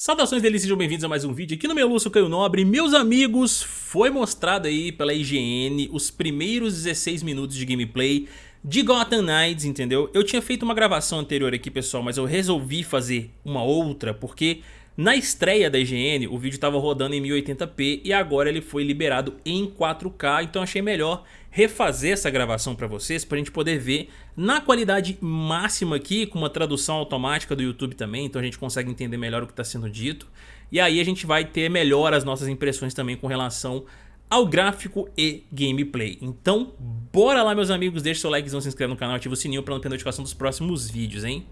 Saudações deles, sejam bem-vindos a mais um vídeo aqui no meu Caio Nobre. Meus amigos, foi mostrado aí pela IGN os primeiros 16 minutos de gameplay de Gotham Knights, entendeu? Eu tinha feito uma gravação anterior aqui, pessoal, mas eu resolvi fazer uma outra porque na estreia da IGN, o vídeo estava rodando em 1080p e agora ele foi liberado em 4K, então achei melhor refazer essa gravação para vocês, para a gente poder ver na qualidade máxima aqui, com uma tradução automática do YouTube também, então a gente consegue entender melhor o que está sendo dito. E aí a gente vai ter melhor as nossas impressões também com relação ao gráfico e gameplay. Então, bora lá meus amigos, deixa seu likezão, se inscreve no canal, ativa o sininho para não perder notificação dos próximos vídeos, hein?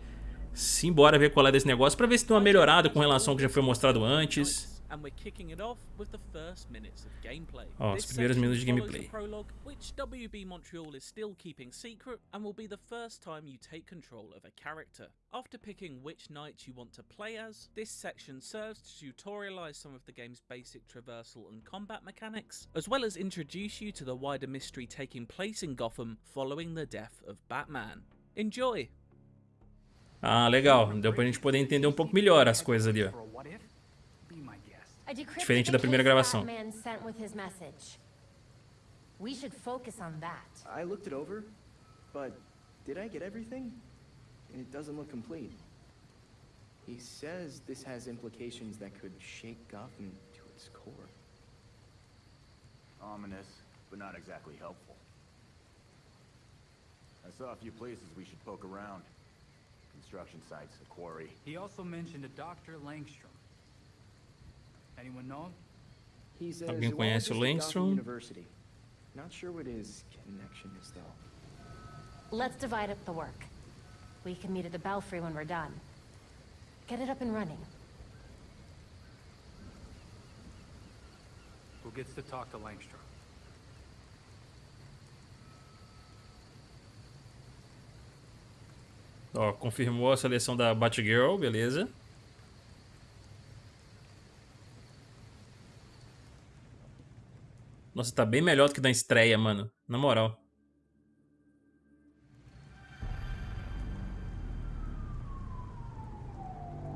Simbora ver qual é desse negócio pra ver se tem uma melhorada com relação ao que já foi mostrado antes. Ó, os primeiros minutos de gameplay. which WB Montreal is still keeping secret and will be the first time you take control of a character. After picking which knight you want to play as, this section serves to tutorialize some of the game's basic traversal and combat mechanics, as well as introduce you to the wider mystery taking place in Gotham following the death of Batman. Enjoy! Ah, legal. Deu pra gente poder entender um pouco melhor as coisas ali, ó. Diferente da primeira gravação. We should focus on that. I looked it over, but did I get everything? It doesn't look complete. He says this has implications that could shake Gotham to its core. Ominous, but not exactly helpful. I saw a few places we should poke around. Construction sites, a quarry. He also mentioned a Dr. Langstrom. Anyone know him? He's a Alguém conhece o Langstrom? University. Not sure what his connection is though. Let's divide up the work. We can meet at the Belfry when we're done. Get it up and running. Who gets to talk to Langstrom? Ó, confirmou a seleção da Batgirl, beleza. Nossa, tá bem melhor do que na estreia, mano. Na moral.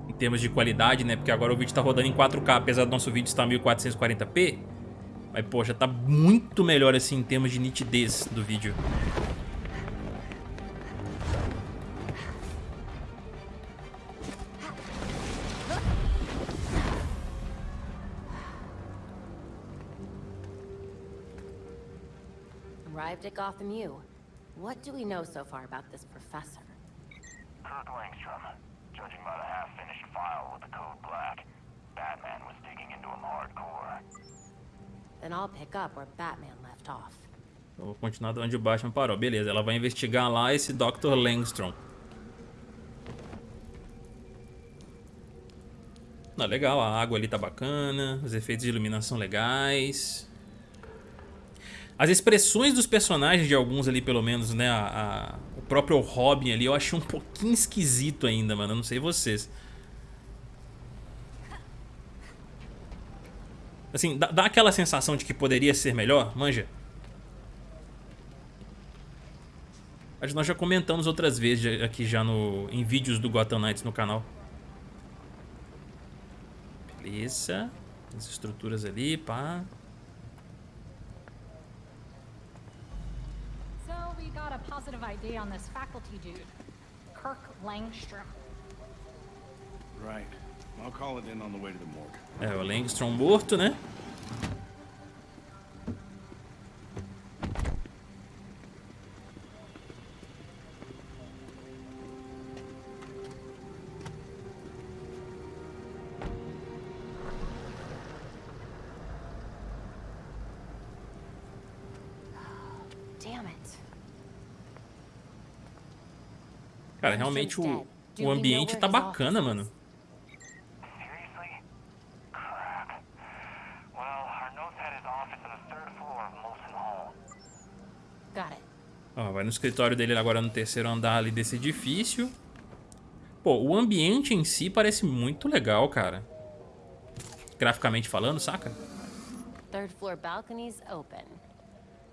Em termos de qualidade, né? Porque agora o vídeo tá rodando em 4K, apesar do nosso vídeo estar em 1440p. Mas, poxa, tá muito melhor assim em termos de nitidez do vídeo. Arrived at Gotham U. What do we know so far about this professor? Kirk Langstrom. Judging by the half-finished file with the code black, Batman was digging into him hardcore. Then I'll pick up where Batman left off. Eu vou continuar de onde o Batman parou. Beleza, ela vai investigar lá esse Dr. Langstrom. Não, legal, a água ali tá bacana, os efeitos de iluminação legais. As expressões dos personagens de alguns ali, pelo menos, né? A, a, o próprio Robin ali, eu achei um pouquinho esquisito ainda, mano. Eu não sei vocês. Assim, dá, dá aquela sensação de que poderia ser melhor, manja? Acho que nós já comentamos outras vezes aqui já no, em vídeos do Gotham Knights no canal. Beleza. As estruturas ali, pá. Positive ID on this faculty dude, Kirk Langstrom. Right. I'll call it in on the way to the morgue. É, o Langstrom morto, né? Cara, realmente o, o ambiente tá bacana, mano. Ó, vai no escritório dele agora no terceiro andar ali desse edifício. Pô, o ambiente em si parece muito legal, cara. Graficamente falando, saca? Third floor balconies open.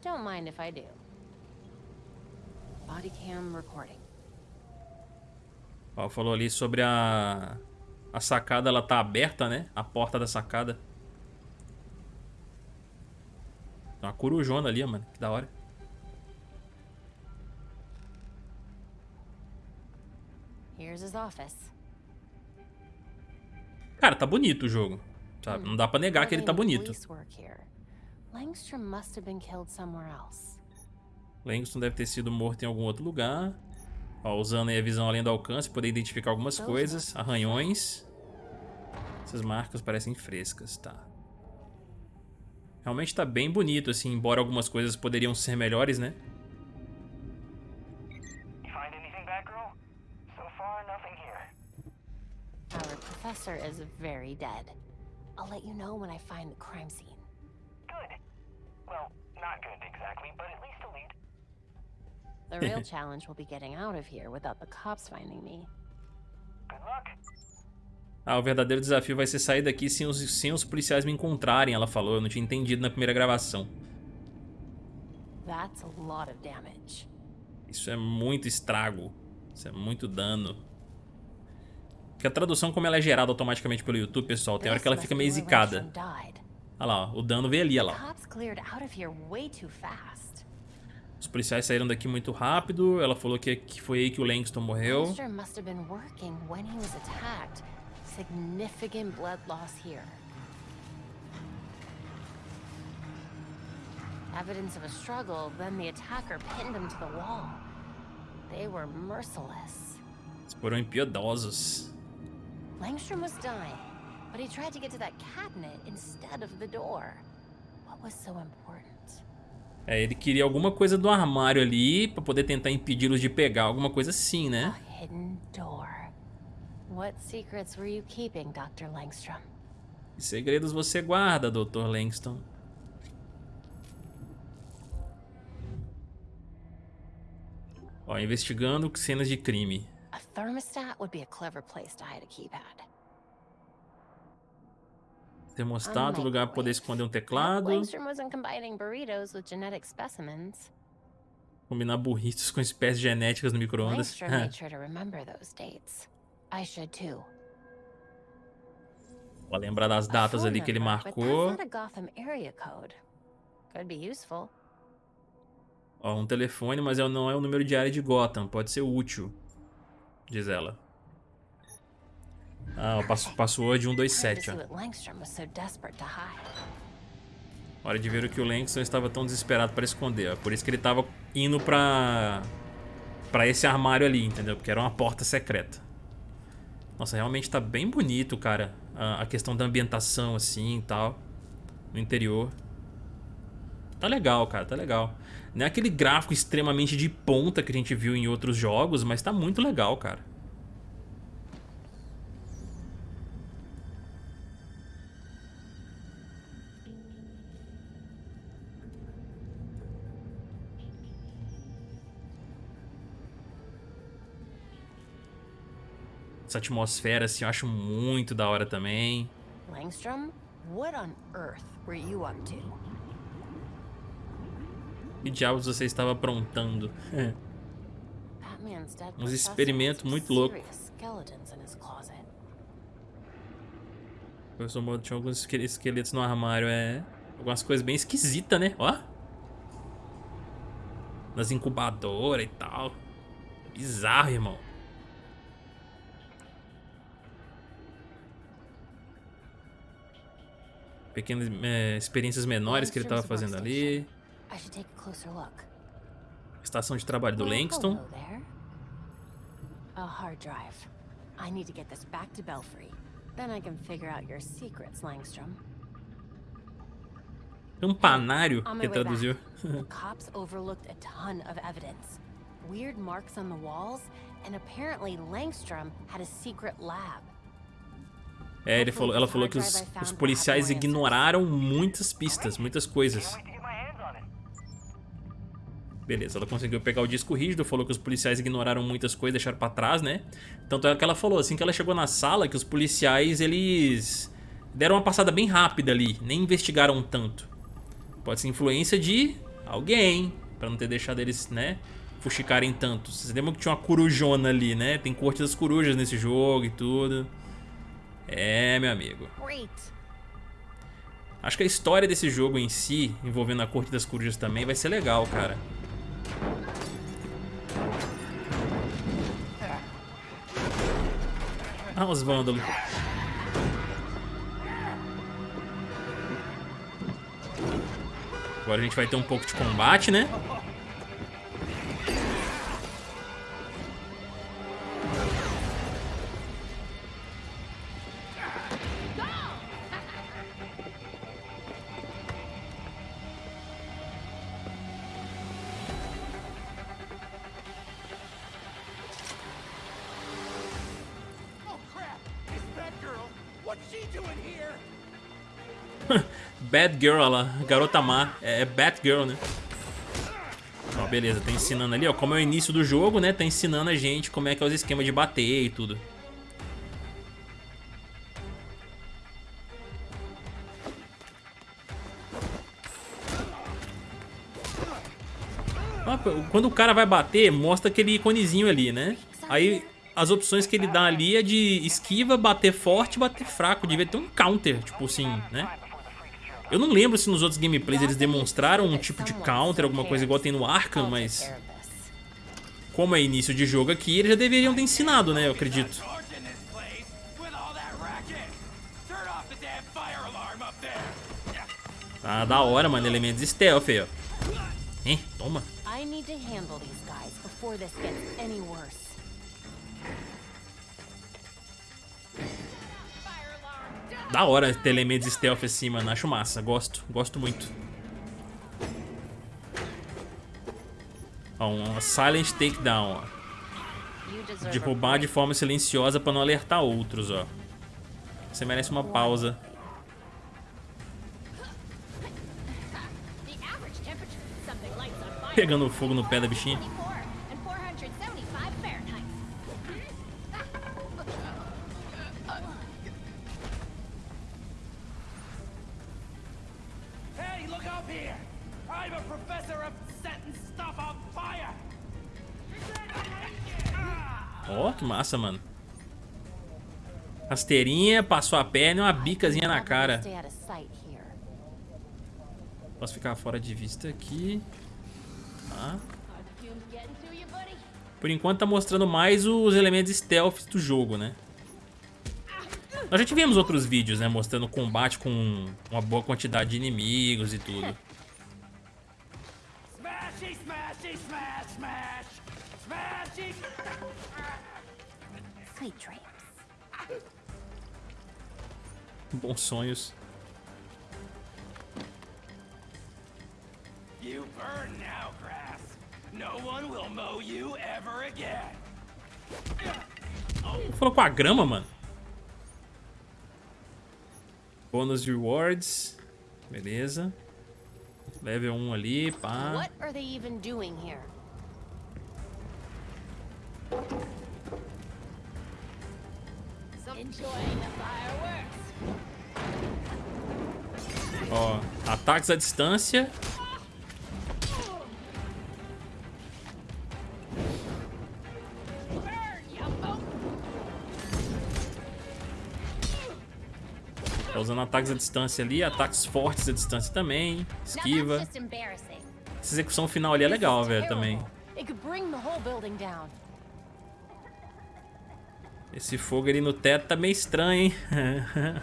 Don't mind if I do. Body cam recording. Ó, falou ali sobre a A sacada, ela tá aberta, né? A porta da sacada. Tem uma corujona ali, mano. Que da hora. Here's his office. Cara, tá bonito o jogo. Sabe? Não dá pra negar que ele tá bonito. Langston deve ter sido morto em algum outro lugar. Ó, usando aí a visão além do alcance, poder identificar algumas coisas. Arranhões. Essas marcas parecem frescas, tá. Realmente tá bem bonito, assim, embora algumas coisas poderiam ser melhores, né? You find anything, Batgirl? So far, nothing here. Our professor is very dead. I'll let you know when I find the crime scene. Good. Well, not good exactly, but at least a lead. The real challenge will be getting out of here without the cops finding me. Good luck. Ah, o verdadeiro desafio vai ser sair daqui sem os, sem os policiais me encontrarem, ela falou. Eu não tinha entendido na primeira gravação. That's a lot of damage. Isso é muito estrago. Isso é muito dano. Porque a tradução, como ela é gerada automaticamente pelo YouTube, pessoal, tem hora que ela fica meio zicada. Olha lá, ó, o dano veio ali, olha lá. Cops Os policiais saíram daqui muito rápido. Ela falou que, que foi aí que o Langston morreu. Significant blood loss here. Evidence of a struggle, then the attacker pinned him to the wall. They were merciless. Eles foram impiedosos. Langstrom was dying, but he tried to get to that cabinet instead of the door. What was so important? É, ele queria alguma coisa do armário ali pra poder tentar impedi-los de pegar. Alguma coisa assim, A né? hidden door. What secrets were you keeping, Dr. Langstrom? Que segredos você guarda, Dr. Langston? Ó, investigando cenas de crime. A thermostat would be a clever place to hide a keypad. Termostato, lugar pra poder esconder um teclado. Combinar burritos com espécies genéticas no micro-ondas. Ó, lembrar das datas ali que ele marcou. Ó, um telefone, mas é- não é o número de área de Gotham. Pode ser útil, diz ela. Ah, o passo- password Time to 127, see ó. Hora de ver o que o Langston estava tão desesperado para esconder. Ó. Por isso que ele estava indo pra... pra esse armário ali, entendeu? Porque era uma porta secreta. Nossa, realmente tá bem bonito, cara. A, a questão da ambientação, assim, e tal. No interior. Tá legal, cara, tá legal. Não é aquele gráfico extremamente de ponta que a gente viu em outros jogos, mas tá muito legal, cara. Essa atmosfera, assim, eu acho muito da hora também. Langstrom, what on earth were you up to? Que diabos você estava aprontando? Uns experimentos muito louco. serious skeletons in his closet. O professor Modo tinha alguns esque- esqueletos no armário, é. Algumas coisas bem esquisitas, né? Ó. Nas incubadoras e tal. Bizarro, irmão. Pequenas é, experiências menores que ele estava fazendo ali. Estação de trabalho do Langston. A hard drive. I need to get this back to Belfry. Then I can figure out your secrets, Langstrom. Campanário, On my que traduziu. the cops overlooked a ton of evidence. Weird marks on the walls, and apparently Langstrom had a secret lab. É, ele falou, ela falou que os, os policiais ignoraram muitas pistas, muitas coisas. Beleza, ela conseguiu pegar o disco rígido, falou que os policiais ignoraram muitas coisas, deixaram pra trás, né? Tanto é que ela falou, assim que ela chegou na sala, que os policiais, eles deram uma passada bem rápida ali, nem investigaram tanto. Pode ser influência de alguém, pra não ter deixado eles, né, fuxicarem tanto. Vocês lembram que tinha uma corujona ali, né? Tem corte das corujas nesse jogo e tudo. É, meu amigo. Acho que a história desse jogo em si, envolvendo a Corte das Corujas também, vai ser legal, cara. Ah, os vândalos. Agora a gente vai ter um pouco de combate, né? Bad Girl, ela, garota má. É, é Batgirl, né? Ó, beleza, tá ensinando ali, ó. Como é o início do jogo, né? Tá ensinando a gente como é que é os esquemas de bater e tudo. Quando o cara vai bater, mostra aquele iconezinho ali, né? Aí as opções que ele dá ali é de esquiva, bater forte, bater fraco. Devia ter um counter, tipo assim, né? Eu não lembro se nos outros gameplays eles demonstraram um tipo de counter, alguma coisa igual tem no Arkham, mas como é início de jogo aqui, eles já deveriam ter ensinado, né? Eu acredito. Tá da hora, mano. Elementos stealth aí, ó. Hein? Toma. I need to handle these guys before this gets any worse. Da hora ter elementos stealth assim, mano. Acho massa. Gosto. Gosto muito. Ó, um silent takedown, ó. De roubar de forma silenciosa pra não alertar outros, ó. Você merece uma pausa. Pegando fogo no pé da bichinha. Massa, mano. Rasteirinha, passou a perna e uma bicazinha na cara. Posso ficar fora de vista aqui. Tá. Por enquanto tá mostrando mais os elementos stealth do jogo, né? Nós já tivemos outros vídeos, né? Mostrando combate com uma boa quantidade de inimigos e tudo. Smashy, smashy, smash, smash! Smashy! Bons sonhos. You burn now, grass! No one will mow you ever again! Falou com a grama, mano. Bônus rewards. Beleza. Level 1 ali, pá. What are they even doing here? Ó, ataques à distância. Tá usando ataques à distância ali, ataques fortes à distância também. Esquiva. Essa execução final ali é legal, velho, também. terrible. It could bring the whole building down. Esse fogo ali no teto tá meio estranho, hein?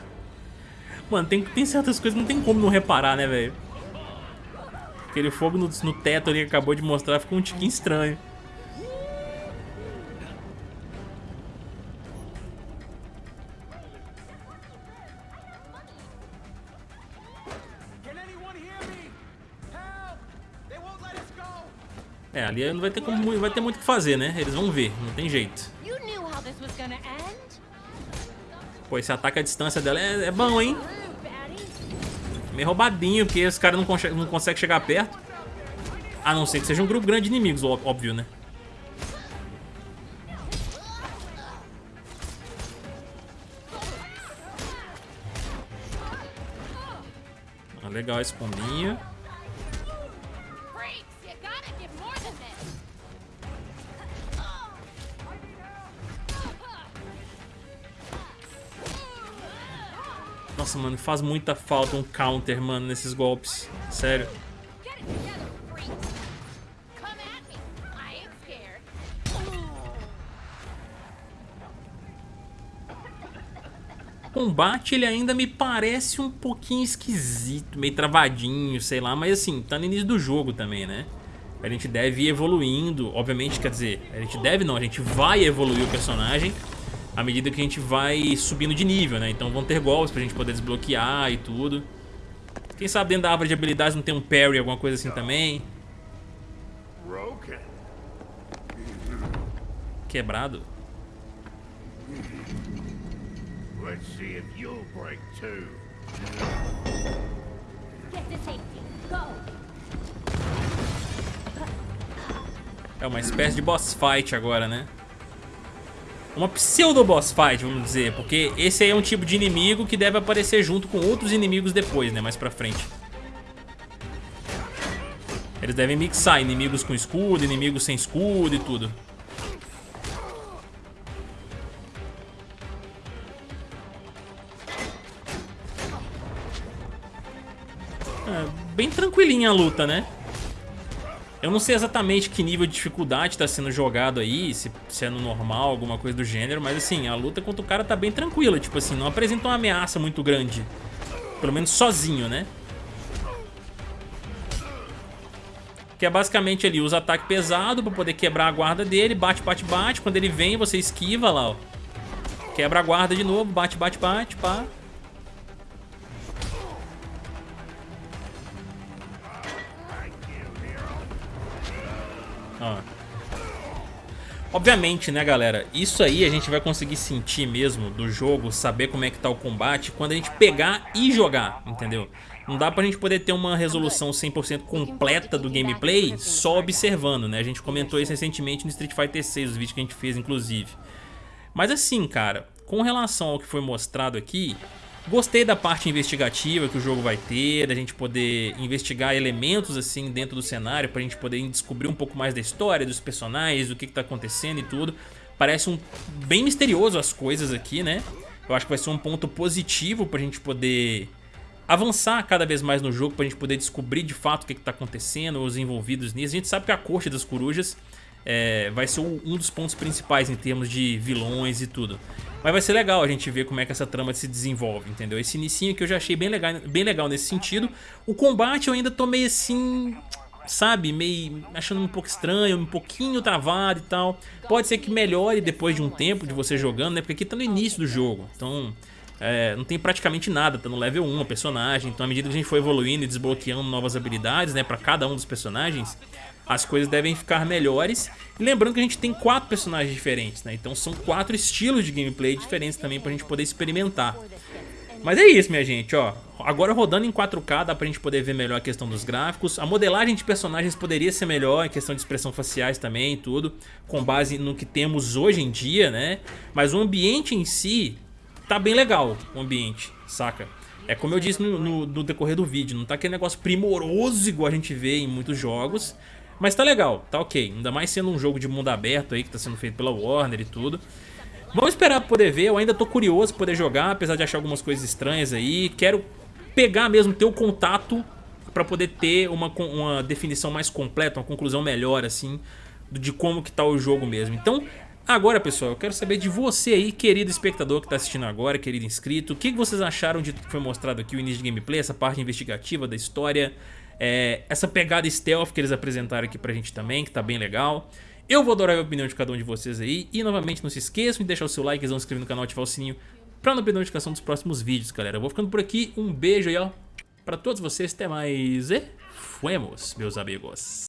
Mano, tem, tem certas coisas que não tem como não reparar, né, velho? Aquele fogo no, no teto ali que acabou de mostrar ficou um tiquinho estranho. É, ali não vai ter, como, vai ter muito o que fazer, né? Eles vão ver, não tem jeito. Pô, esse ataque à distância dela é, é bom, hein? Meio roubadinho, porque os caras não, conche- não conseguem chegar perto. A não ser que seja um grupo grande de inimigos, óbvio, né? Ah, legal esse combinho. Nossa, mano, faz muita falta um counter, mano, nesses golpes. Sério. O combate, ele ainda me parece um pouquinho esquisito, meio travadinho, sei lá. Mas assim, tá no início do jogo também, né? A gente deve ir evoluindo, obviamente, quer dizer, a gente deve não, a gente vai evoluir o personagem à medida que a gente vai subindo de nível, né? Então vão ter golpes pra gente poder desbloquear e tudo. Quem sabe dentro da árvore de habilidades não tem um parry, alguma coisa assim também. Broken. Quebrado. Let's see if you'll break too. Get to safety. Go. É uma espécie de boss fight agora, né? Uma pseudo boss fight, vamos dizer, porque esse aí é um tipo de inimigo que deve aparecer junto com outros inimigos depois, né, mais pra frente. Eles devem mixar inimigos com escudo, inimigos sem escudo e tudo. É, bem tranquilinha a luta, né? Eu não sei exatamente que nível de dificuldade tá sendo jogado aí, se, se é no normal, alguma coisa do gênero, mas assim, a luta contra o cara tá bem tranquila, tipo assim, não apresenta uma ameaça muito grande. Pelo menos sozinho, né? Que é basicamente ali, usa ataque pesado pra poder quebrar a guarda dele, bate, bate, bate, quando ele vem você esquiva lá, ó. Quebra a guarda de novo, bate, bate, bate, pá. Ó. Obviamente, né, galera, isso aí a gente vai conseguir sentir mesmo do jogo, saber como é que tá o combate quando a gente pegar e jogar, entendeu? Não dá pra gente poder ter uma resolução 100% completa do gameplay só observando, né? A gente comentou isso recentemente no Street Fighter 6, os vídeos que a gente fez, inclusive. Mas assim, cara, com relação ao que foi mostrado aqui, Gostei da parte investigativa que o jogo vai ter, da gente poder investigar elementos assim dentro do cenário pra gente poder descobrir um pouco mais da história, dos personagens, do que, que tá acontecendo e tudo. Parece um bem misterioso as coisas aqui, né? Eu acho que vai ser um ponto positivo pra gente poder avançar cada vez mais no jogo, pra gente poder descobrir de fato o que, que tá acontecendo, os envolvidos nisso. A gente sabe que a Corte das Corujas é, vai ser um dos pontos principais em termos de vilões e tudo. Mas vai ser legal a gente ver como é que essa trama se desenvolve, entendeu? Esse inicinho que eu já achei bem legal, bem legal nesse sentido. O combate eu ainda tô meio assim, sabe? Meio achando um pouco estranho, um pouquinho travado e tal. Pode ser que melhore depois de um tempo de você jogando, né? Porque aqui tá no início do jogo, então... É, não tem praticamente nada, tá no level 1 o personagem, então à medida que a gente for evoluindo e desbloqueando novas habilidades, né, pra cada um dos personagens, as coisas devem ficar melhores. Lembrando que a gente tem quatro personagens diferentes, né? Então são quatro estilos de gameplay diferentes também pra gente poder experimentar. Mas é isso, minha gente, ó. Agora rodando em 4K dá pra gente poder ver melhor a questão dos gráficos. A modelagem de personagens poderia ser melhor, em questão de expressão faciais também e tudo, com base no que temos hoje em dia, né? Mas o ambiente em si tá bem legal, o ambiente, saca? É como eu disse no, no, no decorrer do vídeo, não tá aquele negócio primoroso igual a gente vê em muitos jogos, mas tá legal, tá ok. Ainda mais sendo um jogo de mundo aberto aí que tá sendo feito pela Warner e tudo. Vamos esperar pra poder ver, eu ainda tô curioso pra poder jogar, apesar de achar algumas coisas estranhas aí. Quero pegar mesmo, ter o contato pra poder ter uma, uma definição mais completa, uma conclusão melhor assim, de como que tá o jogo mesmo. Então, agora pessoal, eu quero saber de você aí, querido espectador que tá assistindo agora, querido inscrito. O que vocês acharam de que foi mostrado aqui o início de gameplay, essa parte investigativa da história... É, essa pegada stealth que eles apresentaram aqui pra gente também, que tá bem legal. Eu vou adorar a opinião de cada um de vocês aí. E novamente não se esqueçam de deixar o seu like, se inscrever no canal e ativar o sininho pra não perder a notificação dos próximos vídeos, galera. Eu vou ficando por aqui. Um beijo aí, ó, pra todos vocês. Até mais e fuemos, meus amigos.